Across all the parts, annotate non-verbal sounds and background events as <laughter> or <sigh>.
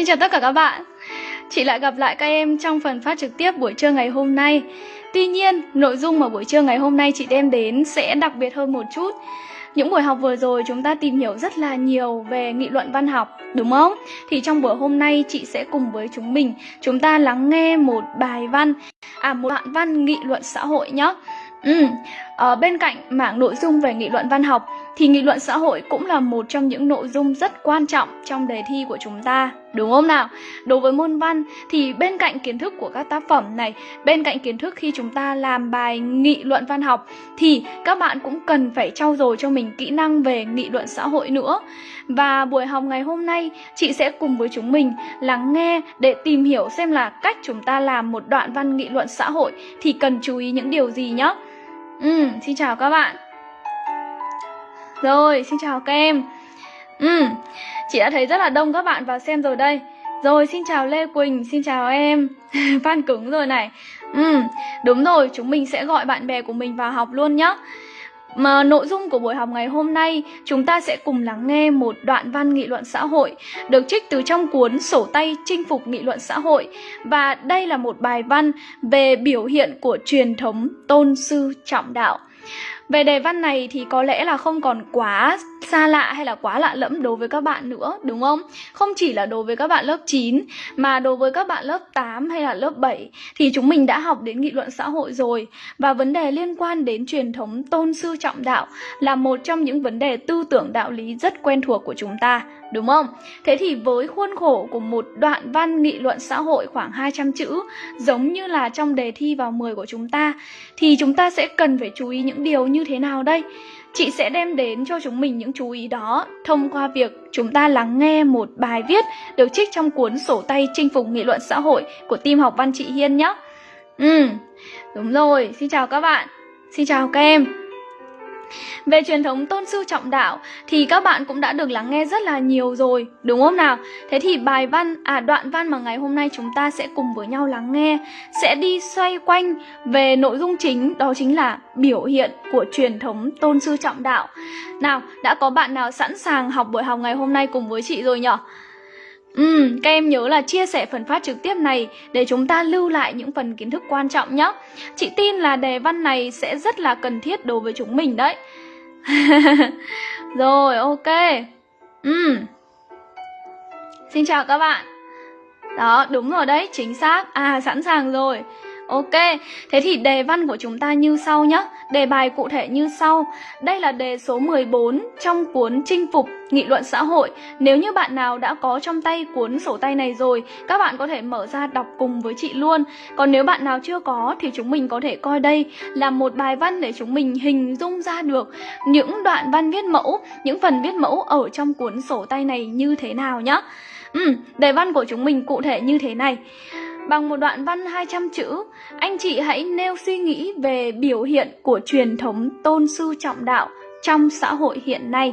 Xin chào tất cả các bạn Chị lại gặp lại các em trong phần phát trực tiếp buổi trưa ngày hôm nay Tuy nhiên, nội dung mà buổi trưa ngày hôm nay chị đem đến sẽ đặc biệt hơn một chút những buổi học vừa rồi chúng ta tìm hiểu rất là nhiều về nghị luận văn học, đúng không? Thì trong buổi hôm nay chị sẽ cùng với chúng mình chúng ta lắng nghe một bài văn, à một đoạn văn nghị luận xã hội nhé. Ừ, ở bên cạnh mảng nội dung về nghị luận văn học thì nghị luận xã hội cũng là một trong những nội dung rất quan trọng trong đề thi của chúng ta, đúng không nào? Đối với môn văn thì bên cạnh kiến thức của các tác phẩm này, bên cạnh kiến thức khi chúng ta làm bài nghị luận văn học thì các bạn cũng cần phải trau dồi cho mình kỹ năng về nghị luận xã hội nữa. Và buổi học ngày hôm nay chị sẽ cùng với chúng mình lắng nghe để tìm hiểu xem là cách chúng ta làm một đoạn văn nghị luận xã hội thì cần chú ý những điều gì nhé. Ừ, xin chào các bạn. Rồi, xin chào các em. Ừ, chị đã thấy rất là đông các bạn vào xem rồi đây. Rồi, xin chào Lê Quỳnh, xin chào em. <laughs> Phan cứng rồi này. Ừ, đúng rồi, chúng mình sẽ gọi bạn bè của mình vào học luôn nhé. Mà nội dung của buổi học ngày hôm nay, chúng ta sẽ cùng lắng nghe một đoạn văn nghị luận xã hội được trích từ trong cuốn Sổ tay chinh phục nghị luận xã hội và đây là một bài văn về biểu hiện của truyền thống tôn sư trọng đạo. Về đề văn này thì có lẽ là không còn quá xa lạ hay là quá lạ lẫm đối với các bạn nữa, đúng không? Không chỉ là đối với các bạn lớp 9 mà đối với các bạn lớp 8 hay là lớp 7 thì chúng mình đã học đến nghị luận xã hội rồi và vấn đề liên quan đến truyền thống tôn sư trọng đạo là một trong những vấn đề tư tưởng đạo lý rất quen thuộc của chúng ta, đúng không? Thế thì với khuôn khổ của một đoạn văn nghị luận xã hội khoảng 200 chữ giống như là trong đề thi vào 10 của chúng ta thì chúng ta sẽ cần phải chú ý những điều như thế nào đây? Chị sẽ đem đến cho chúng mình những chú ý đó thông qua việc chúng ta lắng nghe một bài viết được trích trong cuốn sổ tay chinh phục nghị luận xã hội của team học văn chị Hiên nhé. Ừ, đúng rồi, xin chào các bạn, xin chào các em. Về truyền thống tôn sư trọng đạo thì các bạn cũng đã được lắng nghe rất là nhiều rồi, đúng không nào? Thế thì bài văn, à đoạn văn mà ngày hôm nay chúng ta sẽ cùng với nhau lắng nghe sẽ đi xoay quanh về nội dung chính đó chính là biểu hiện của truyền thống tôn sư trọng đạo. Nào, đã có bạn nào sẵn sàng học buổi học ngày hôm nay cùng với chị rồi nhỉ? Ừ, các em nhớ là chia sẻ phần phát trực tiếp này để chúng ta lưu lại những phần kiến thức quan trọng nhé. Chị tin là đề văn này sẽ rất là cần thiết đối với chúng mình đấy. <laughs> rồi, ok. Ừ. Xin chào các bạn. Đó, đúng rồi đấy, chính xác. À, sẵn sàng rồi. Ok, thế thì đề văn của chúng ta như sau nhé. Đề bài cụ thể như sau. Đây là đề số 14 trong cuốn Chinh phục nghị luận xã hội. Nếu như bạn nào đã có trong tay cuốn sổ tay này rồi, các bạn có thể mở ra đọc cùng với chị luôn. Còn nếu bạn nào chưa có thì chúng mình có thể coi đây là một bài văn để chúng mình hình dung ra được những đoạn văn viết mẫu, những phần viết mẫu ở trong cuốn sổ tay này như thế nào nhé. Ừ, đề văn của chúng mình cụ thể như thế này. Bằng một đoạn văn 200 chữ, anh chị hãy nêu suy nghĩ về biểu hiện của truyền thống tôn sư trọng đạo trong xã hội hiện nay.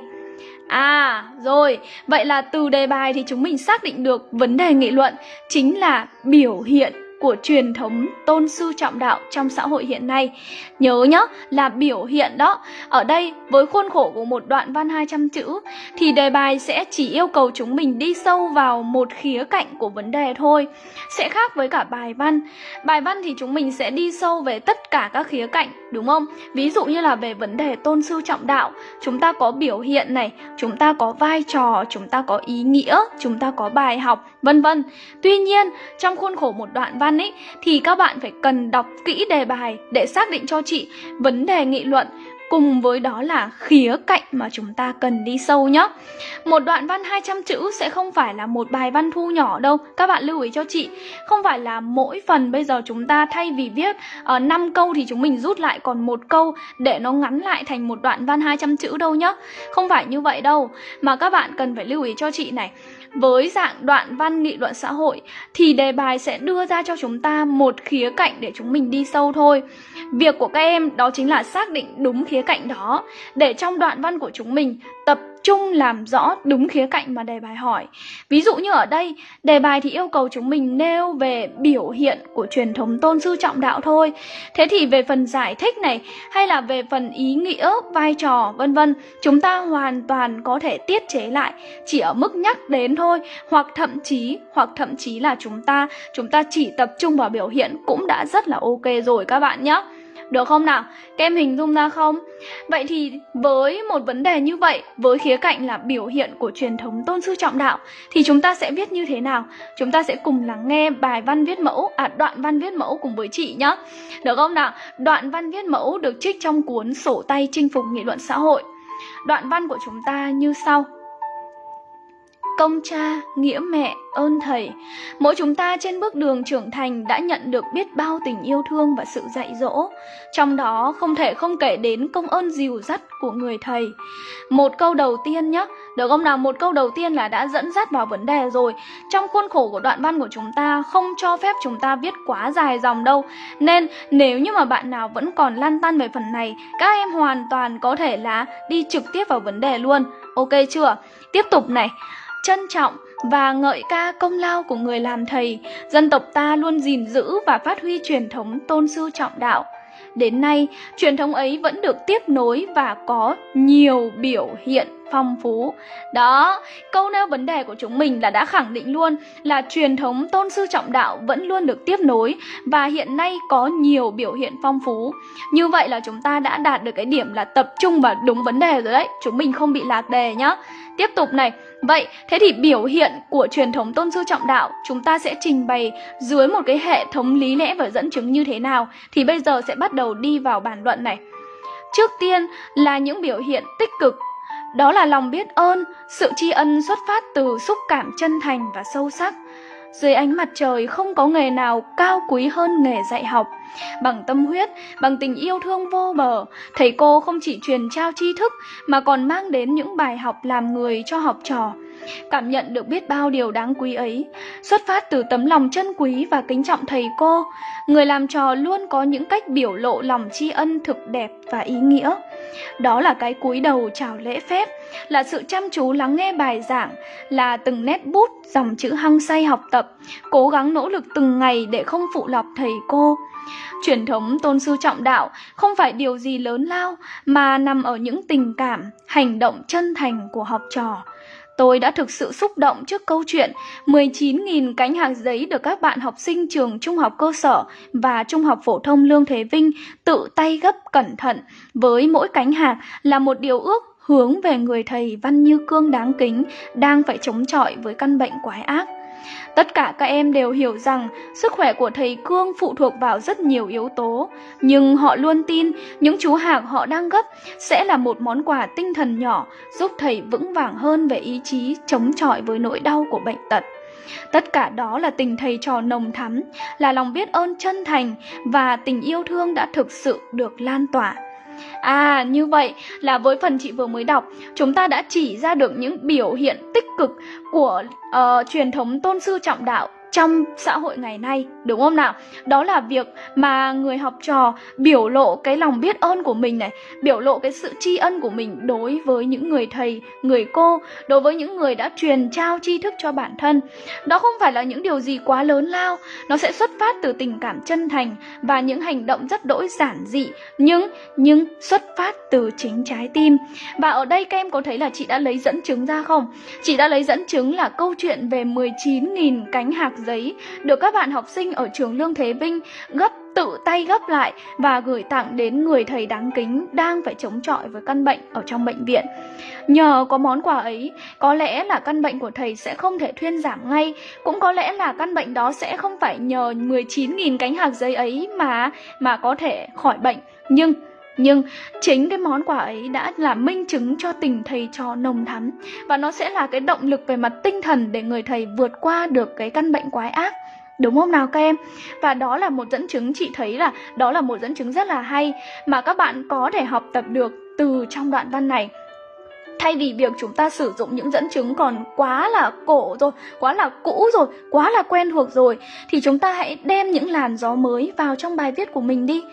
À, rồi, vậy là từ đề bài thì chúng mình xác định được vấn đề nghị luận chính là biểu hiện của truyền thống tôn sư trọng đạo trong xã hội hiện nay. Nhớ nhá, là biểu hiện đó. Ở đây, với khuôn khổ của một đoạn văn 200 chữ, thì đề bài sẽ chỉ yêu cầu chúng mình đi sâu vào một khía cạnh của vấn đề thôi. Sẽ khác với cả bài văn. Bài văn thì chúng mình sẽ đi sâu về tất cả các khía cạnh, đúng không? Ví dụ như là về vấn đề tôn sư trọng đạo, chúng ta có biểu hiện này, chúng ta có vai trò, chúng ta có ý nghĩa, chúng ta có bài học, vân vân. Tuy nhiên, trong khuôn khổ một đoạn văn văn ấy thì các bạn phải cần đọc kỹ đề bài để xác định cho chị vấn đề nghị luận cùng với đó là khía cạnh mà chúng ta cần đi sâu nhé. Một đoạn văn 200 chữ sẽ không phải là một bài văn thu nhỏ đâu, các bạn lưu ý cho chị. Không phải là mỗi phần bây giờ chúng ta thay vì viết ờ, uh, 5 câu thì chúng mình rút lại còn một câu để nó ngắn lại thành một đoạn văn 200 chữ đâu nhá. Không phải như vậy đâu, mà các bạn cần phải lưu ý cho chị này với dạng đoạn văn nghị luận xã hội, thì đề bài sẽ đưa ra cho chúng ta một khía cạnh để chúng mình đi sâu thôi. Việc của các em đó chính là xác định đúng khía cạnh đó để trong đoạn văn của chúng mình tập trung làm rõ đúng khía cạnh mà đề bài hỏi. Ví dụ như ở đây, đề bài thì yêu cầu chúng mình nêu về biểu hiện của truyền thống tôn sư trọng đạo thôi. Thế thì về phần giải thích này hay là về phần ý nghĩa, vai trò vân vân, chúng ta hoàn toàn có thể tiết chế lại chỉ ở mức nhắc đến thôi, hoặc thậm chí hoặc thậm chí là chúng ta chúng ta chỉ tập trung vào biểu hiện cũng đã rất là ok rồi các bạn nhé. Được không nào? Các em hình dung ra không? Vậy thì với một vấn đề như vậy, với khía cạnh là biểu hiện của truyền thống tôn sư trọng đạo thì chúng ta sẽ viết như thế nào? Chúng ta sẽ cùng lắng nghe bài văn viết mẫu, à đoạn văn viết mẫu cùng với chị nhé. Được không nào? Đoạn văn viết mẫu được trích trong cuốn Sổ tay chinh phục nghị luận xã hội. Đoạn văn của chúng ta như sau công cha, nghĩa mẹ, ơn thầy. Mỗi chúng ta trên bước đường trưởng thành đã nhận được biết bao tình yêu thương và sự dạy dỗ. Trong đó không thể không kể đến công ơn dìu dắt của người thầy. Một câu đầu tiên nhé, được không nào? Một câu đầu tiên là đã dẫn dắt vào vấn đề rồi. Trong khuôn khổ của đoạn văn của chúng ta không cho phép chúng ta viết quá dài dòng đâu. Nên nếu như mà bạn nào vẫn còn lăn tăn về phần này, các em hoàn toàn có thể là đi trực tiếp vào vấn đề luôn. Ok chưa? Tiếp tục này trân trọng và ngợi ca công lao của người làm thầy, dân tộc ta luôn gìn giữ và phát huy truyền thống tôn sư trọng đạo. Đến nay, truyền thống ấy vẫn được tiếp nối và có nhiều biểu hiện phong phú. Đó, câu nêu vấn đề của chúng mình là đã khẳng định luôn là truyền thống tôn sư trọng đạo vẫn luôn được tiếp nối và hiện nay có nhiều biểu hiện phong phú. Như vậy là chúng ta đã đạt được cái điểm là tập trung vào đúng vấn đề rồi đấy. Chúng mình không bị lạc đề nhá. Tiếp tục này, Vậy, thế thì biểu hiện của truyền thống tôn sư trọng đạo chúng ta sẽ trình bày dưới một cái hệ thống lý lẽ và dẫn chứng như thế nào thì bây giờ sẽ bắt đầu đi vào bàn luận này. Trước tiên là những biểu hiện tích cực, đó là lòng biết ơn, sự tri ân xuất phát từ xúc cảm chân thành và sâu sắc. Dưới ánh mặt trời không có nghề nào cao quý hơn nghề dạy học. Bằng tâm huyết, bằng tình yêu thương vô bờ, thầy cô không chỉ truyền trao tri thức mà còn mang đến những bài học làm người cho học trò. Cảm nhận được biết bao điều đáng quý ấy, xuất phát từ tấm lòng chân quý và kính trọng thầy cô, người làm trò luôn có những cách biểu lộ lòng tri ân thực đẹp và ý nghĩa. Đó là cái cúi đầu chào lễ phép, là sự chăm chú lắng nghe bài giảng, là từng nét bút, dòng chữ hăng say học tập, cố gắng nỗ lực từng ngày để không phụ lọc thầy cô. Truyền thống tôn sư trọng đạo không phải điều gì lớn lao mà nằm ở những tình cảm, hành động chân thành của học trò. Tôi đã thực sự xúc động trước câu chuyện 19.000 cánh hàng giấy được các bạn học sinh trường trung học cơ sở và trung học phổ thông Lương Thế Vinh tự tay gấp cẩn thận với mỗi cánh hạc là một điều ước hướng về người thầy Văn Như Cương đáng kính, đang phải chống chọi với căn bệnh quái ác. Tất cả các em đều hiểu rằng sức khỏe của thầy Cương phụ thuộc vào rất nhiều yếu tố, nhưng họ luôn tin những chú hạc họ đang gấp sẽ là một món quà tinh thần nhỏ giúp thầy vững vàng hơn về ý chí chống chọi với nỗi đau của bệnh tật. Tất cả đó là tình thầy trò nồng thắm, là lòng biết ơn chân thành và tình yêu thương đã thực sự được lan tỏa. À, như vậy là với phần chị vừa mới đọc, chúng ta đã chỉ ra được những biểu hiện tích cực của uh, truyền thống tôn sư trọng đạo trong xã hội ngày nay, đúng không nào? Đó là việc mà người học trò biểu lộ cái lòng biết ơn của mình này, biểu lộ cái sự tri ân của mình đối với những người thầy, người cô, đối với những người đã truyền trao tri thức cho bản thân. Đó không phải là những điều gì quá lớn lao, nó sẽ xuất phát từ tình cảm chân thành và những hành động rất đỗi giản dị, nhưng nhưng xuất phát từ chính trái tim. Và ở đây các em có thấy là chị đã lấy dẫn chứng ra không? Chị đã lấy dẫn chứng là câu chuyện về 19.000 cánh hạc giấy được các bạn học sinh ở trường Lương Thế Vinh gấp tự tay gấp lại và gửi tặng đến người thầy đáng kính đang phải chống chọi với căn bệnh ở trong bệnh viện. Nhờ có món quà ấy, có lẽ là căn bệnh của thầy sẽ không thể thuyên giảm ngay, cũng có lẽ là căn bệnh đó sẽ không phải nhờ 19.000 cánh hạc giấy ấy mà mà có thể khỏi bệnh. Nhưng nhưng chính cái món quà ấy đã là minh chứng cho tình thầy trò nồng thắm và nó sẽ là cái động lực về mặt tinh thần để người thầy vượt qua được cái căn bệnh quái ác Đúng không nào các em? Và đó là một dẫn chứng, chị thấy là đó là một dẫn chứng rất là hay mà các bạn có thể học tập được từ trong đoạn văn này. thay vì việc chúng ta sử dụng những dẫn chứng còn quá là cổ rồi, quá là cũ rồi, quá là quen thuộc rồi, thì chúng ta hãy đem những làn gió mới vào trong bài viết của mình đi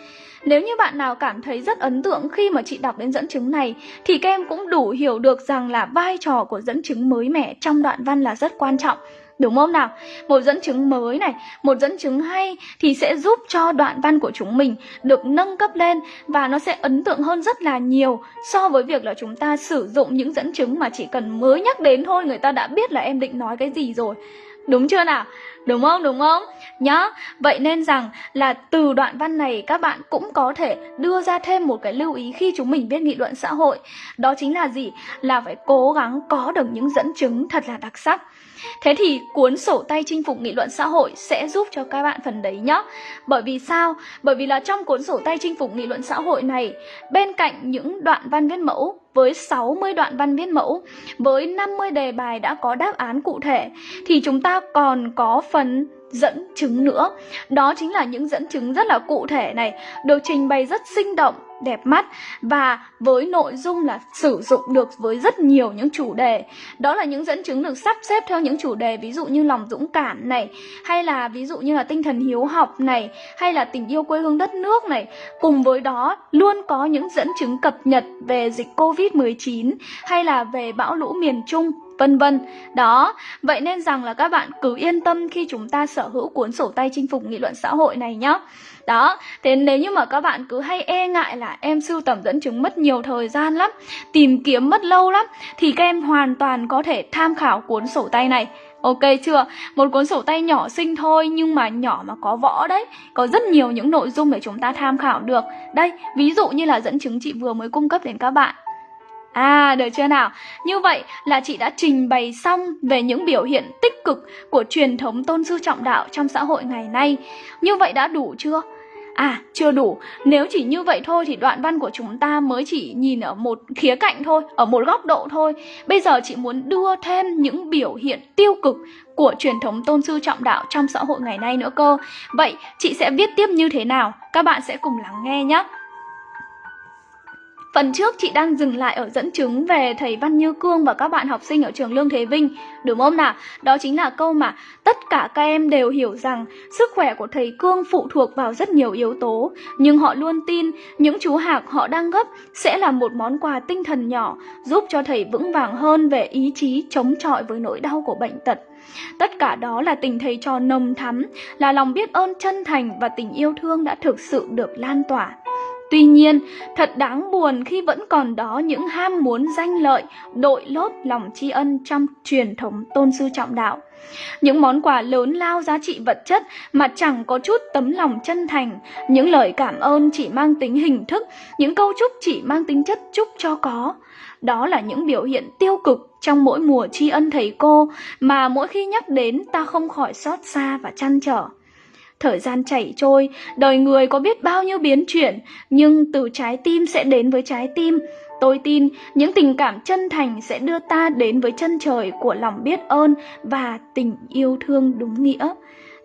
nếu như bạn nào cảm thấy rất ấn tượng khi mà chị đọc đến dẫn chứng này thì các em cũng đủ hiểu được rằng là vai trò của dẫn chứng mới mẻ trong đoạn văn là rất quan trọng. Đúng không nào? Một dẫn chứng mới này, một dẫn chứng hay thì sẽ giúp cho đoạn văn của chúng mình được nâng cấp lên và nó sẽ ấn tượng hơn rất là nhiều so với việc là chúng ta sử dụng những dẫn chứng mà chỉ cần mới nhắc đến thôi người ta đã biết là em định nói cái gì rồi. Đúng chưa nào? Đúng không? Đúng không? Nhá. Vậy nên rằng là từ đoạn văn này các bạn cũng có thể đưa ra thêm một cái lưu ý khi chúng mình viết nghị luận xã hội. Đó chính là gì? Là phải cố gắng có được những dẫn chứng thật là đặc sắc. Thế thì cuốn sổ tay chinh phục nghị luận xã hội sẽ giúp cho các bạn phần đấy nhá. Bởi vì sao? Bởi vì là trong cuốn sổ tay chinh phục nghị luận xã hội này, bên cạnh những đoạn văn viết mẫu với 60 đoạn văn viết mẫu, với 50 đề bài đã có đáp án cụ thể thì chúng ta còn có phần dẫn chứng nữa. Đó chính là những dẫn chứng rất là cụ thể này, được trình bày rất sinh động, đẹp mắt và với nội dung là sử dụng được với rất nhiều những chủ đề. Đó là những dẫn chứng được sắp xếp theo những chủ đề ví dụ như lòng dũng cảm này, hay là ví dụ như là tinh thần hiếu học này, hay là tình yêu quê hương đất nước này. Cùng với đó luôn có những dẫn chứng cập nhật về dịch Covid-19 hay là về bão lũ miền Trung vân vân. Đó, vậy nên rằng là các bạn cứ yên tâm khi chúng ta sở hữu cuốn sổ tay chinh phục nghị luận xã hội này nhé. Đó, thế nếu như mà các bạn cứ hay e ngại là em sưu tầm dẫn chứng mất nhiều thời gian lắm, tìm kiếm mất lâu lắm, thì các em hoàn toàn có thể tham khảo cuốn sổ tay này. Ok chưa? Một cuốn sổ tay nhỏ xinh thôi nhưng mà nhỏ mà có võ đấy Có rất nhiều những nội dung để chúng ta tham khảo được Đây, ví dụ như là dẫn chứng chị vừa mới cung cấp đến các bạn À, được chưa nào? Như vậy là chị đã trình bày xong về những biểu hiện tích cực của truyền thống tôn sư trọng đạo trong xã hội ngày nay. Như vậy đã đủ chưa? À, chưa đủ. Nếu chỉ như vậy thôi thì đoạn văn của chúng ta mới chỉ nhìn ở một khía cạnh thôi, ở một góc độ thôi. Bây giờ chị muốn đưa thêm những biểu hiện tiêu cực của truyền thống tôn sư trọng đạo trong xã hội ngày nay nữa cơ. Vậy chị sẽ viết tiếp như thế nào? Các bạn sẽ cùng lắng nghe nhé. Phần trước chị đang dừng lại ở dẫn chứng về thầy Văn Như Cương và các bạn học sinh ở trường Lương Thế Vinh, đúng không nào? Đó chính là câu mà tất cả các em đều hiểu rằng sức khỏe của thầy Cương phụ thuộc vào rất nhiều yếu tố, nhưng họ luôn tin những chú hạc họ đang gấp sẽ là một món quà tinh thần nhỏ giúp cho thầy vững vàng hơn về ý chí chống chọi với nỗi đau của bệnh tật. Tất cả đó là tình thầy trò nồng thắm, là lòng biết ơn chân thành và tình yêu thương đã thực sự được lan tỏa. Tuy nhiên, thật đáng buồn khi vẫn còn đó những ham muốn danh lợi, đội lốt lòng tri ân trong truyền thống tôn sư trọng đạo. Những món quà lớn lao giá trị vật chất mà chẳng có chút tấm lòng chân thành, những lời cảm ơn chỉ mang tính hình thức, những câu chúc chỉ mang tính chất chúc cho có. Đó là những biểu hiện tiêu cực trong mỗi mùa tri ân thầy cô mà mỗi khi nhắc đến ta không khỏi xót xa và chăn trở. Thời gian chảy trôi, đời người có biết bao nhiêu biến chuyển, nhưng từ trái tim sẽ đến với trái tim. Tôi tin những tình cảm chân thành sẽ đưa ta đến với chân trời của lòng biết ơn và tình yêu thương đúng nghĩa.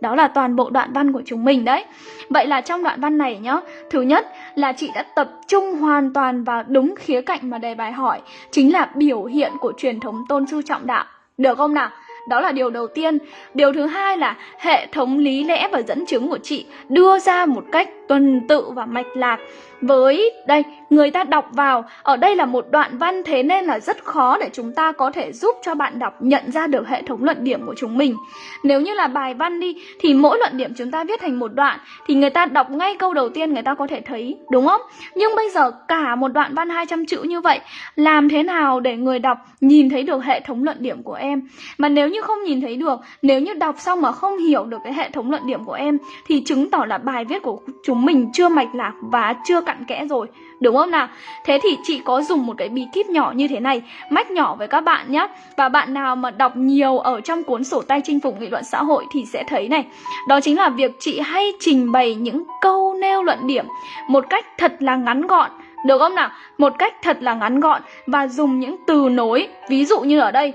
Đó là toàn bộ đoạn văn của chúng mình đấy. Vậy là trong đoạn văn này nhá, thứ nhất là chị đã tập trung hoàn toàn vào đúng khía cạnh mà đề bài hỏi, chính là biểu hiện của truyền thống tôn sư trọng đạo. Được không nào? Đó là điều đầu tiên. Điều thứ hai là hệ thống lý lẽ và dẫn chứng của chị đưa ra một cách tuần tự và mạch lạc. Với đây, người ta đọc vào, ở đây là một đoạn văn thế nên là rất khó để chúng ta có thể giúp cho bạn đọc nhận ra được hệ thống luận điểm của chúng mình. Nếu như là bài văn đi, thì mỗi luận điểm chúng ta viết thành một đoạn, thì người ta đọc ngay câu đầu tiên người ta có thể thấy, đúng không? Nhưng bây giờ cả một đoạn văn 200 chữ như vậy, làm thế nào để người đọc nhìn thấy được hệ thống luận điểm của em? Mà nếu như không nhìn thấy được, nếu như đọc xong mà không hiểu được cái hệ thống luận điểm của em, thì chứng tỏ là bài viết của chúng mình chưa mạch lạc và chưa cặn kẽ rồi Đúng không nào? Thế thì chị có dùng một cái bí kíp nhỏ như thế này Mách nhỏ với các bạn nhé Và bạn nào mà đọc nhiều ở trong cuốn sổ tay chinh phục nghị luận xã hội thì sẽ thấy này Đó chính là việc chị hay trình bày những câu nêu luận điểm Một cách thật là ngắn gọn Được không nào? Một cách thật là ngắn gọn Và dùng những từ nối Ví dụ như ở đây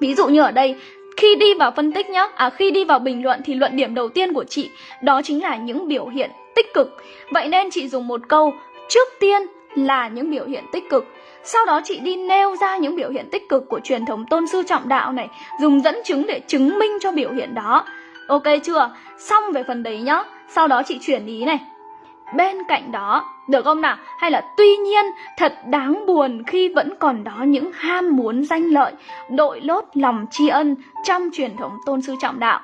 Ví dụ như ở đây khi đi vào phân tích nhá, à khi đi vào bình luận thì luận điểm đầu tiên của chị đó chính là những biểu hiện tích cực. Vậy nên chị dùng một câu, Trước tiên là những biểu hiện tích cực. Sau đó chị đi nêu ra những biểu hiện tích cực của truyền thống tôn sư trọng đạo này, dùng dẫn chứng để chứng minh cho biểu hiện đó. Ok chưa? Xong về phần đấy nhá. Sau đó chị chuyển ý này bên cạnh đó được không nào? Hay là tuy nhiên thật đáng buồn khi vẫn còn đó những ham muốn danh lợi, đội lốt lòng tri ân trong truyền thống tôn sư trọng đạo.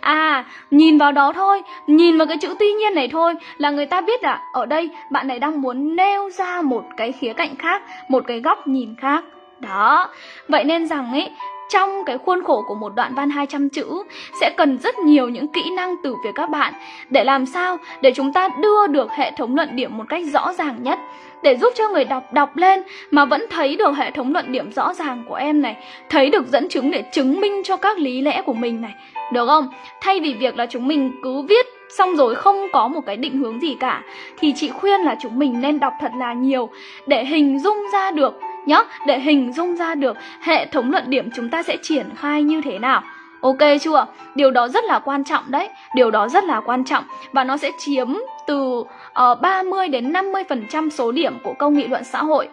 À, nhìn vào đó thôi, nhìn vào cái chữ tuy nhiên này thôi là người ta biết là ở đây bạn này đang muốn nêu ra một cái khía cạnh khác, một cái góc nhìn khác. Đó, vậy nên rằng ấy trong cái khuôn khổ của một đoạn văn 200 chữ sẽ cần rất nhiều những kỹ năng từ phía các bạn để làm sao để chúng ta đưa được hệ thống luận điểm một cách rõ ràng nhất để giúp cho người đọc đọc lên mà vẫn thấy được hệ thống luận điểm rõ ràng của em này, thấy được dẫn chứng để chứng minh cho các lý lẽ của mình này. Được không? Thay vì việc là chúng mình cứ viết xong rồi không có một cái định hướng gì cả thì chị khuyên là chúng mình nên đọc thật là nhiều để hình dung ra được nhé để hình dung ra được hệ thống luận điểm chúng ta sẽ triển khai như thế nào. Ok chưa? Điều đó rất là quan trọng đấy. Điều đó rất là quan trọng. Và nó sẽ chiếm từ ờ, uh, 30 đến 50% số điểm của câu nghị luận xã hội.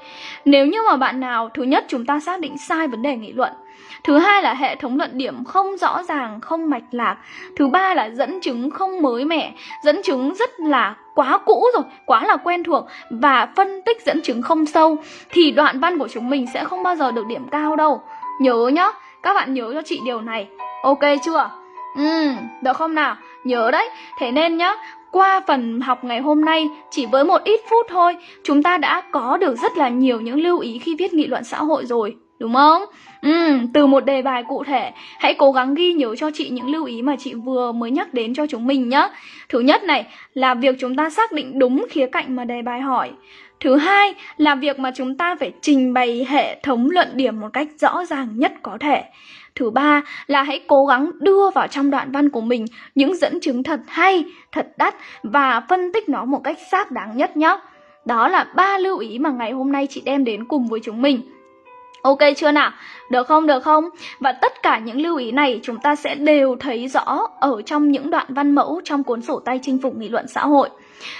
Nếu như mà bạn nào Thứ nhất chúng ta xác định sai vấn đề nghị luận. Thứ hai là hệ thống luận điểm không rõ ràng, không mạch lạc. Thứ ba là dẫn chứng không mới mẻ. Dẫn chứng rất là quá cũ rồi, quá là quen thuộc Và phân tích dẫn chứng không sâu. Thì đoạn văn của chúng mình sẽ không bao giờ được điểm cao đâu. Nhớ nhá, các bạn nhớ cho chị điều này Ok chưa? Ừ, được không nào? Nhớ đấy, thế nên nhá qua phần học ngày hôm nay, chỉ với một ít phút thôi, chúng ta đã có được rất là nhiều những lưu ý khi viết nghị luận xã hội rồi, đúng không? Ừ, từ một đề bài cụ thể, hãy cố gắng ghi nhớ cho chị những lưu ý mà chị vừa mới nhắc đến cho chúng mình nhé. Thứ nhất này là việc chúng ta xác định đúng khía cạnh mà đề bài hỏi. Thứ hai là việc mà chúng ta phải trình bày hệ thống luận điểm một cách rõ ràng nhất có thể. Thứ ba là hãy cố gắng đưa vào trong đoạn văn của mình những dẫn chứng thật hay, thật đắt và phân tích nó một cách xác đáng nhất nhé. Đó là ba lưu ý mà ngày hôm nay chị đem đến cùng với chúng mình. Ok chưa nào? Được không? Được không? Và tất cả những lưu ý này chúng ta sẽ đều thấy rõ ở trong những đoạn văn mẫu trong cuốn sổ tay chinh phục nghị luận xã hội.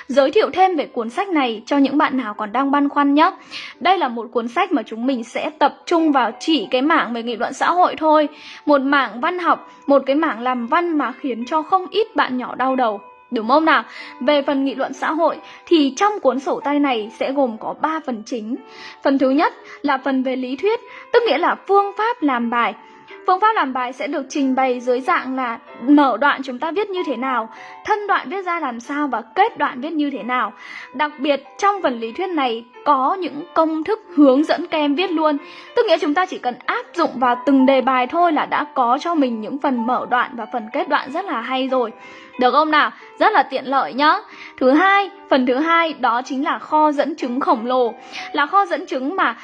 Giới thiệu thêm về cuốn sách này cho những bạn nào còn đang băn khoăn nhé. Đây là một cuốn sách mà chúng mình sẽ tập trung vào chỉ cái mảng về nghị luận xã hội thôi. Một mảng văn học, một cái mảng làm văn mà khiến cho không ít bạn nhỏ đau đầu. Đúng không nào? Về phần nghị luận xã hội thì trong cuốn sổ tay này sẽ gồm có 3 phần chính. Phần thứ nhất là phần về lý thuyết, tức nghĩa là phương pháp làm bài. Phương pháp làm bài sẽ được trình bày dưới dạng là mở đoạn chúng ta viết như thế nào, thân đoạn viết ra làm sao và kết đoạn viết như thế nào. Đặc biệt trong phần lý thuyết này có những công thức hướng dẫn các em viết luôn. Tức nghĩa chúng ta chỉ cần áp dụng vào từng đề bài thôi là đã có cho mình những phần mở đoạn và phần kết đoạn rất là hay rồi. Được không nào? Rất là tiện lợi nhá. Thứ hai, phần thứ hai đó chính là kho dẫn chứng khổng lồ. Là kho dẫn chứng mà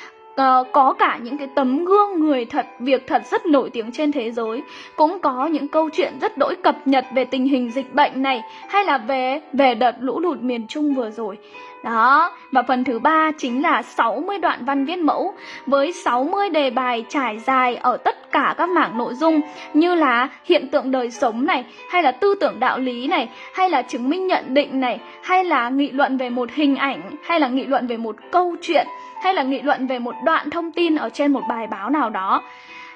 uh, có cả những cái tấm gương người thật, việc thật rất nổi tiếng trên thế giới, cũng có những câu chuyện rất đỗi cập nhật về tình hình dịch bệnh này hay là về về đợt lũ lụt miền Trung vừa rồi. Đó, và phần thứ ba chính là 60 đoạn văn viết mẫu với 60 đề bài trải dài ở tất cả các mảng nội dung như là hiện tượng đời sống này, hay là tư tưởng đạo lý này, hay là chứng minh nhận định này, hay là nghị luận về một hình ảnh, hay là nghị luận về một câu chuyện, hay là nghị luận về một đoạn thông tin ở trên một bài báo nào đó.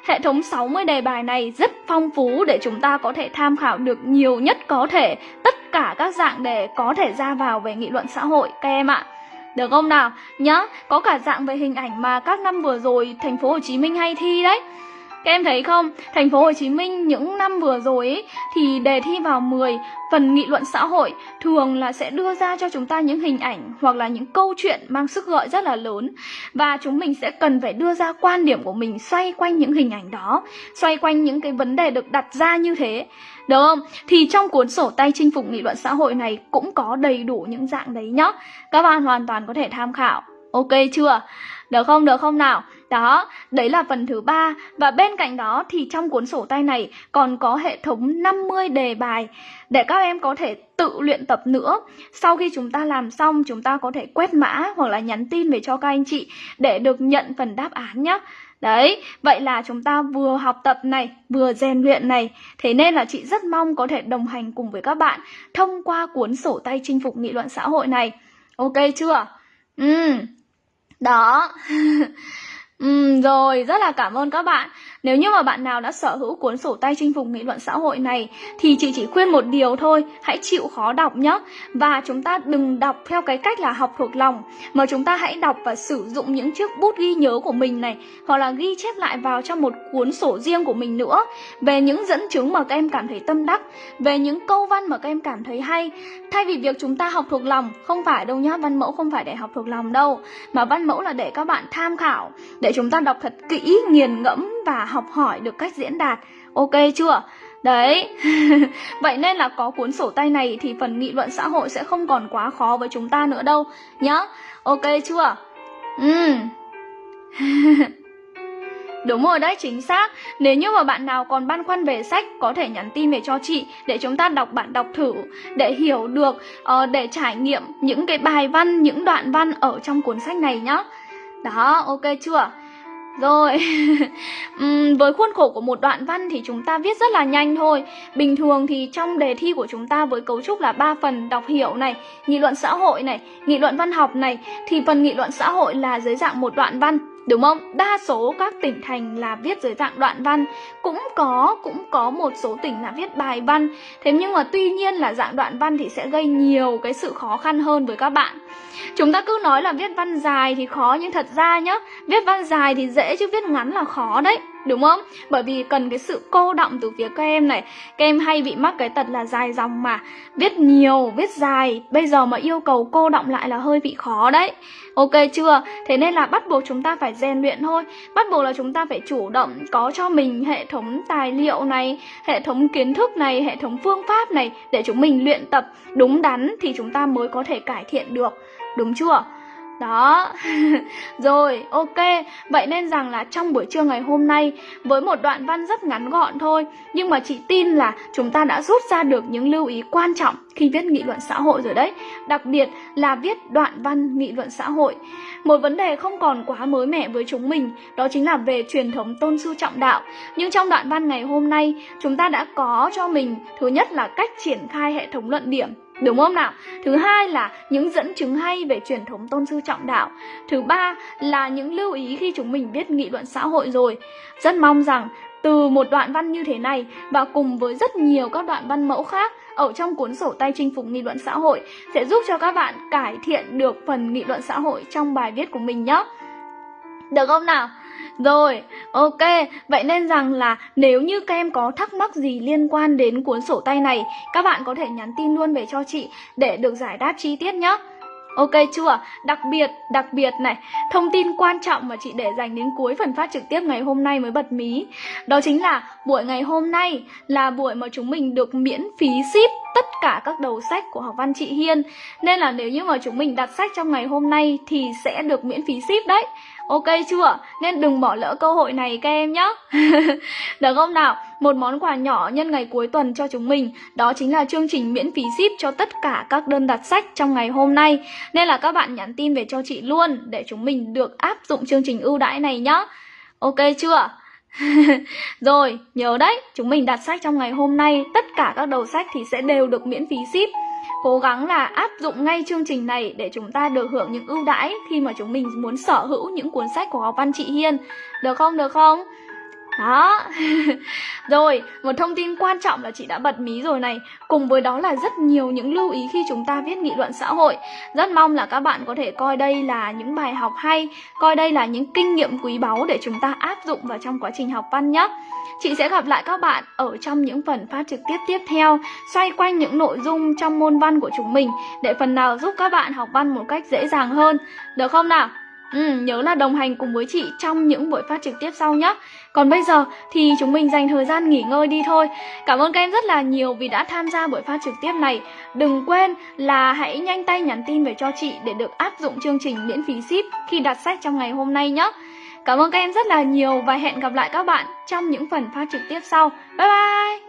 Hệ thống 60 đề bài này rất phong phú để chúng ta có thể tham khảo được nhiều nhất có thể tất cả các dạng đề có thể ra vào về nghị luận xã hội các em ạ. Được không nào? Nhá, có cả dạng về hình ảnh mà các năm vừa rồi thành phố Hồ Chí Minh hay thi đấy. Các em thấy không, thành phố Hồ Chí Minh những năm vừa rồi ấy, thì đề thi vào 10 phần nghị luận xã hội thường là sẽ đưa ra cho chúng ta những hình ảnh hoặc là những câu chuyện mang sức gợi rất là lớn và chúng mình sẽ cần phải đưa ra quan điểm của mình xoay quanh những hình ảnh đó, xoay quanh những cái vấn đề được đặt ra như thế. Được không? Thì trong cuốn sổ tay chinh phục nghị luận xã hội này cũng có đầy đủ những dạng đấy nhá. Các bạn hoàn toàn có thể tham khảo. Ok chưa? Được không? Được không nào? Đó, đấy là phần thứ ba Và bên cạnh đó thì trong cuốn sổ tay này còn có hệ thống 50 đề bài Để các em có thể tự luyện tập nữa Sau khi chúng ta làm xong chúng ta có thể quét mã hoặc là nhắn tin về cho các anh chị Để được nhận phần đáp án nhé Đấy, vậy là chúng ta vừa học tập này, vừa rèn luyện này Thế nên là chị rất mong có thể đồng hành cùng với các bạn Thông qua cuốn sổ tay chinh phục nghị luận xã hội này Ok chưa? Ừ, đó <laughs> Ừ, rồi, rất là cảm ơn các bạn. Nếu như mà bạn nào đã sở hữu cuốn sổ tay chinh phục nghị luận xã hội này thì chị chỉ khuyên một điều thôi, hãy chịu khó đọc nhé. Và chúng ta đừng đọc theo cái cách là học thuộc lòng mà chúng ta hãy đọc và sử dụng những chiếc bút ghi nhớ của mình này hoặc là ghi chép lại vào trong một cuốn sổ riêng của mình nữa về những dẫn chứng mà các em cảm thấy tâm đắc, về những câu văn mà các em cảm thấy hay. Thay vì việc chúng ta học thuộc lòng, không phải đâu nhá, văn mẫu không phải để học thuộc lòng đâu, mà văn mẫu là để các bạn tham khảo, để chúng ta đọc thật kỹ, nghiền ngẫm và học hỏi được cách diễn đạt ok chưa Đấy, <laughs> vậy nên là có cuốn sổ tay này thì phần nghị luận xã hội sẽ không còn quá khó với chúng ta nữa đâu nhá. Ok chưa? Ừ. <laughs> Đúng rồi đấy, chính xác. Nếu như mà bạn nào còn băn khoăn về sách có thể nhắn tin về cho chị để chúng ta đọc bản đọc thử để hiểu được uh, để trải nghiệm những cái bài văn, những đoạn văn ở trong cuốn sách này nhá. Đó, ok chưa? Rồi, <laughs> uhm, với khuôn khổ của một đoạn văn thì chúng ta viết rất là nhanh thôi. Bình thường thì trong đề thi của chúng ta với cấu trúc là ba phần đọc hiểu này, nghị luận xã hội này, nghị luận văn học này Thì phần nghị luận xã hội là dưới dạng một đoạn văn. Đúng không? Đa số các tỉnh thành là viết dưới dạng đoạn văn. Cũng có, cũng có một số tỉnh là viết bài văn. Thế nhưng mà tuy nhiên là dạng đoạn văn thì sẽ gây nhiều cái sự khó khăn hơn với các bạn. Chúng ta cứ nói là viết văn dài thì khó nhưng thật ra nhá Viết văn dài thì dễ chứ viết ngắn là khó đấy. Đúng không? Bởi vì cần cái sự cô động từ phía các em này Các em hay bị mắc cái tật là dài dòng mà Viết nhiều, viết dài Bây giờ mà yêu cầu cô động lại là hơi bị khó đấy Ok chưa? Thế nên là bắt buộc chúng ta phải rèn luyện thôi Bắt buộc là chúng ta phải chủ động Có cho mình hệ thống tài liệu này Hệ thống kiến thức này Hệ thống phương pháp này Để chúng mình luyện tập đúng đắn Thì chúng ta mới có thể cải thiện được Đúng chưa? Đó, <laughs> rồi ok. Vậy nên rằng là trong buổi trưa ngày hôm nay Với một đoạn văn rất ngắn gọn thôi Nhưng mà chị tin là chúng ta đã rút ra được những lưu ý quan trọng Khi viết nghị luận xã hội rồi đấy. Đặc biệt là viết đoạn văn nghị luận xã hội. Một vấn đề không còn quá mới mẻ với chúng mình Đó chính là về truyền thống tôn sư trọng đạo. Nhưng trong đoạn văn ngày hôm nay Chúng ta đã có cho mình Thứ nhất là cách triển khai hệ thống luận điểm. Đúng không nào? Thứ hai là những dẫn chứng hay về truyền thống tôn sư trọng đạo. Thứ ba là những lưu ý khi chúng mình viết nghị luận xã hội rồi. Rất mong rằng từ một đoạn văn như thế này và cùng với rất nhiều các đoạn văn mẫu khác ở trong cuốn sổ tay chinh phục nghị luận xã hội sẽ giúp cho các bạn cải thiện được phần nghị luận xã hội trong bài viết của mình nhé. Được không nào? Rồi, ok, vậy nên rằng là nếu như các em có thắc mắc gì liên quan đến cuốn sổ tay này, các bạn có thể nhắn tin luôn về cho chị để được giải đáp chi tiết nhé. Ok chưa? Đặc biệt, đặc biệt này, thông tin quan trọng mà chị để dành đến cuối phần phát trực tiếp ngày hôm nay mới bật mí Đó chính là buổi ngày hôm nay là buổi mà chúng mình được miễn phí ship tất cả các đầu sách của học văn chị Hiên Nên là nếu như mà chúng mình đặt sách trong ngày hôm nay thì sẽ được miễn phí ship đấy Ok chưa? Nên đừng bỏ lỡ cơ hội này các em nhé <laughs> Được không nào? Một món quà nhỏ nhân ngày cuối tuần cho chúng mình Đó chính là chương trình miễn phí ship cho tất cả các đơn đặt sách trong ngày hôm nay Nên là các bạn nhắn tin về cho chị luôn Để chúng mình được áp dụng chương trình ưu đãi này nhá Ok chưa? <laughs> Rồi, nhớ đấy, chúng mình đặt sách trong ngày hôm nay Tất cả các đầu sách thì sẽ đều được miễn phí ship Cố gắng là áp dụng ngay chương trình này để chúng ta được hưởng những ưu đãi khi mà chúng mình muốn sở hữu những cuốn sách của học văn chị Hiên. Được không? Được không? Đó. <laughs> Rồi, một thông tin quan trọng là chị đã bật mí rồi này. Cùng với đó là rất nhiều những lưu ý khi chúng ta viết nghị luận xã hội. Rất mong là các bạn có thể coi đây là những bài học hay Coi đây là những kinh nghiệm quý báu để chúng ta áp dụng vào trong quá trình học văn nhé. Chị sẽ gặp lại các bạn ở trong những phần phát trực tiếp tiếp theo Xoay quanh những nội dung trong môn văn của chúng mình Để phần nào giúp các bạn học văn một cách dễ dàng hơn. Được không nào? Ừ, nhớ là đồng hành cùng với chị trong những buổi phát trực tiếp sau nhé. Còn bây giờ thì chúng mình dành thời gian nghỉ ngơi đi thôi. Cảm ơn các em rất là nhiều vì đã tham gia buổi phát trực tiếp này. Đừng quên là hãy nhanh tay nhắn tin về cho chị để được áp dụng chương trình miễn phí ship khi đặt sách trong ngày hôm nay nhé. Cảm ơn các em rất là nhiều và hẹn gặp lại các bạn trong những phần phát trực tiếp sau. Bye bye!